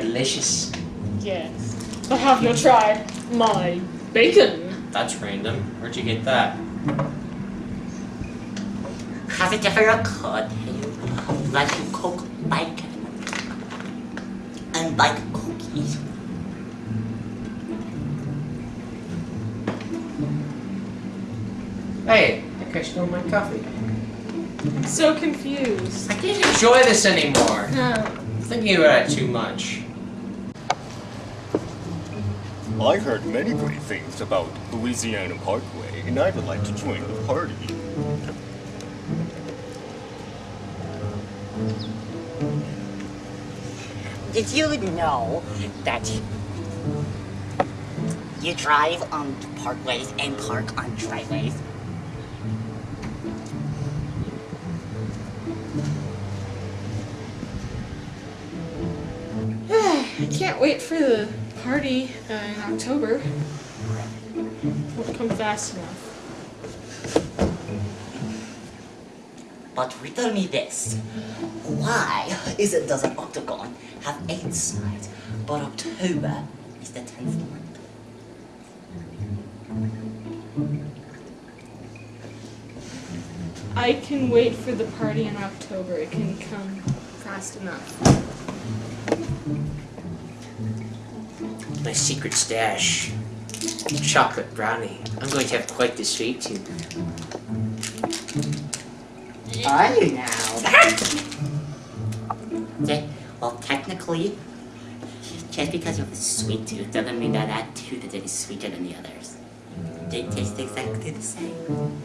delicious. Yes. But have you tried my bacon? That's random. Where'd you get that? Have you ever occurred to you that you cook bacon and bake cookies? Hey, I crushed all my coffee. I'm so confused. I can't enjoy this anymore. No. I'm thinking about it too much. I heard many great things about Louisiana Parkway, and I would like to join the party. Did you know that you drive on parkways and park on driveways? I can't wait for the party uh, in October. Won't come fast enough. But riddle me this. Why is it does an octagon have eight sides, but October is the tenth month? I can wait for the party in October. It can come fast enough. My secret stash. Chocolate brownie. I'm going to have quite the sweet tooth. Are you now? okay, well, technically, just because you have a sweet tooth doesn't mean that that tooth is any sweeter than the others. They taste exactly the same.